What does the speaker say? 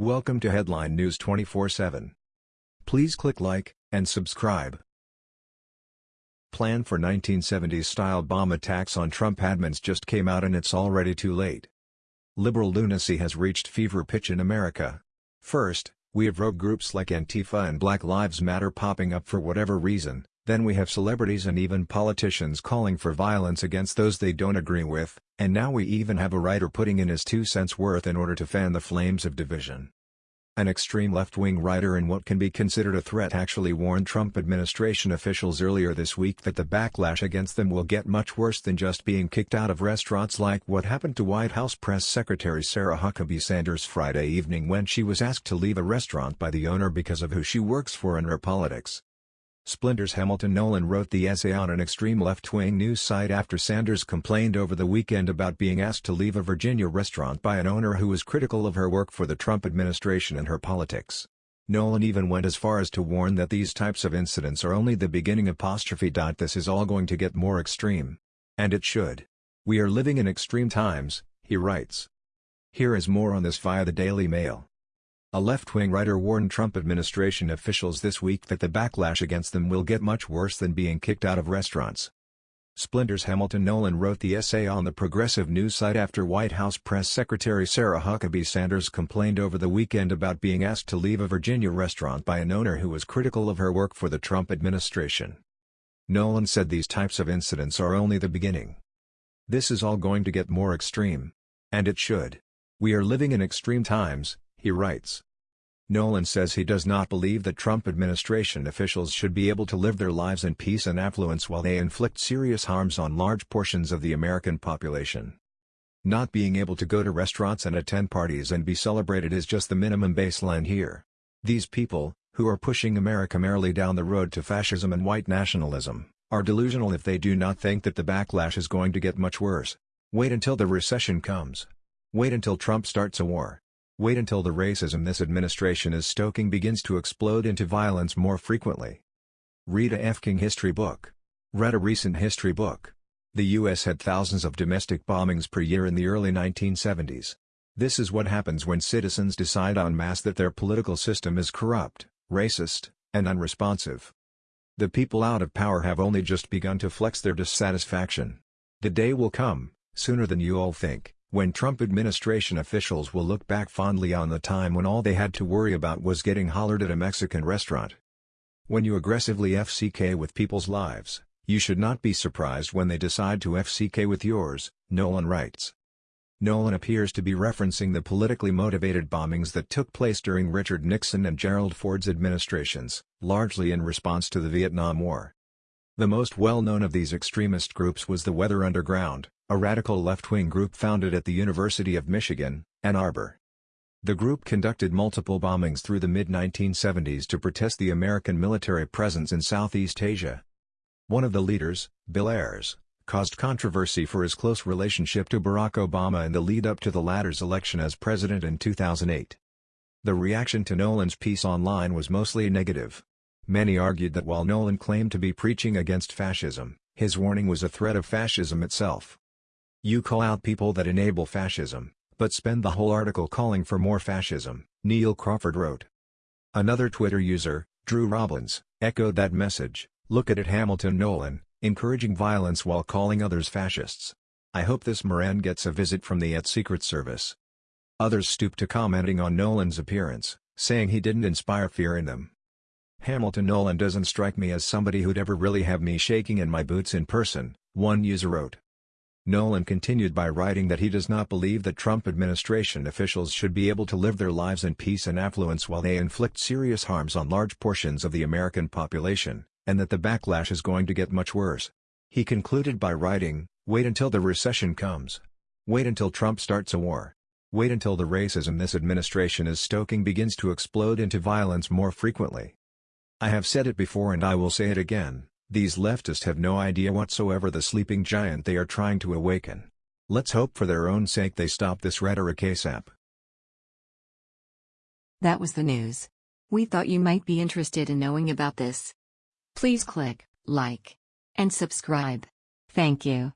Welcome to Headline News 24/7. Please click like and subscribe. Plan for 1970s-style bomb attacks on Trump admins just came out and it's already too late. Liberal lunacy has reached fever pitch in America. First, we have rogue groups like Antifa and Black Lives Matter popping up for whatever reason, then we have celebrities and even politicians calling for violence against those they don't agree with, and now we even have a writer putting in his two cents worth in order to fan the flames of division. An extreme left-wing writer in what can be considered a threat actually warned Trump administration officials earlier this week that the backlash against them will get much worse than just being kicked out of restaurants like what happened to White House Press Secretary Sarah Huckabee Sanders Friday evening when she was asked to leave a restaurant by the owner because of who she works for and her politics. Splinter's Hamilton Nolan wrote the essay on an extreme left-wing news site after Sanders complained over the weekend about being asked to leave a Virginia restaurant by an owner who was critical of her work for the Trump administration and her politics. Nolan even went as far as to warn that these types of incidents are only the beginning apostrophe. This is all going to get more extreme. And it should. We are living in extreme times, he writes. Here is more on this via the Daily Mail. A left-wing writer warned Trump administration officials this week that the backlash against them will get much worse than being kicked out of restaurants. Splinter's Hamilton Nolan wrote the essay on the progressive news site after White House Press Secretary Sarah Huckabee Sanders complained over the weekend about being asked to leave a Virginia restaurant by an owner who was critical of her work for the Trump administration. Nolan said these types of incidents are only the beginning. This is all going to get more extreme. And it should. We are living in extreme times, he writes. Nolan says he does not believe that Trump administration officials should be able to live their lives in peace and affluence while they inflict serious harms on large portions of the American population. Not being able to go to restaurants and attend parties and be celebrated is just the minimum baseline here. These people, who are pushing America merrily down the road to fascism and white nationalism, are delusional if they do not think that the backlash is going to get much worse. Wait until the recession comes. Wait until Trump starts a war. Wait until the racism this administration is stoking begins to explode into violence more frequently. Read a F. King history book. Read a recent history book. The U.S. had thousands of domestic bombings per year in the early 1970s. This is what happens when citizens decide en masse that their political system is corrupt, racist, and unresponsive. The people out of power have only just begun to flex their dissatisfaction. The day will come, sooner than you all think, when Trump administration officials will look back fondly on the time when all they had to worry about was getting hollered at a Mexican restaurant. When you aggressively FCK with people's lives, you should not be surprised when they decide to FCK with yours, Nolan writes. Nolan appears to be referencing the politically motivated bombings that took place during Richard Nixon and Gerald Ford's administrations, largely in response to the Vietnam War. The most well-known of these extremist groups was the Weather Underground, a radical left-wing group founded at the University of Michigan, Ann Arbor. The group conducted multiple bombings through the mid-1970s to protest the American military presence in Southeast Asia. One of the leaders, Bill Ayers, caused controversy for his close relationship to Barack Obama in the lead-up to the latter's election as president in 2008. The reaction to Nolan's piece online was mostly negative. Many argued that while Nolan claimed to be preaching against fascism, his warning was a threat of fascism itself. You call out people that enable fascism, but spend the whole article calling for more fascism, Neil Crawford wrote. Another Twitter user, Drew Robbins, echoed that message, look at it Hamilton Nolan, encouraging violence while calling others fascists. I hope this Moran gets a visit from the ET Secret Service. Others stooped to commenting on Nolan's appearance, saying he didn't inspire fear in them. Hamilton Nolan doesn't strike me as somebody who'd ever really have me shaking in my boots in person, one user wrote. Nolan continued by writing that he does not believe that Trump administration officials should be able to live their lives in peace and affluence while they inflict serious harms on large portions of the American population, and that the backlash is going to get much worse. He concluded by writing, wait until the recession comes. Wait until Trump starts a war. Wait until the racism this administration is stoking begins to explode into violence more frequently. I have said it before and I will say it again. These leftists have no idea whatsoever the sleeping giant they are trying to awaken. Let's hope for their own sake they stop this rhetoric ASAP. That was the news. We thought you might be interested in knowing about this. Please click like and subscribe. Thank you.